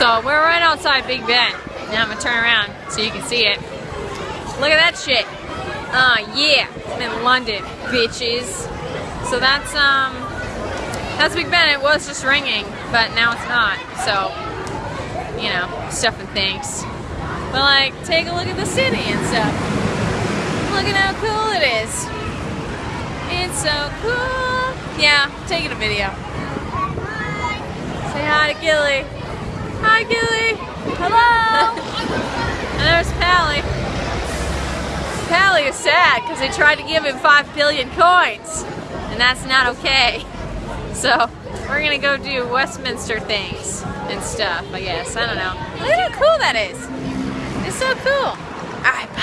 So we're right outside Big Ben. Now I'm gonna turn around so you can see it. Look at that shit. Uh, yeah, I'm in London, bitches. So that's, um, that's Big Ben. It was just ringing, but now it's not. So, you know, stuff and things. But like, take a look at the city and stuff. Look at how cool it is. It's so cool. Yeah, taking a video. Say hi to Gilly. Hi, Gilly. Hello. and there's Pally. Pally is sad because they tried to give him 5 billion coins. And that's not okay. So, we're gonna go do Westminster things and stuff, I guess. I don't know. Look how cool that is. It's so cool. Alright, bye.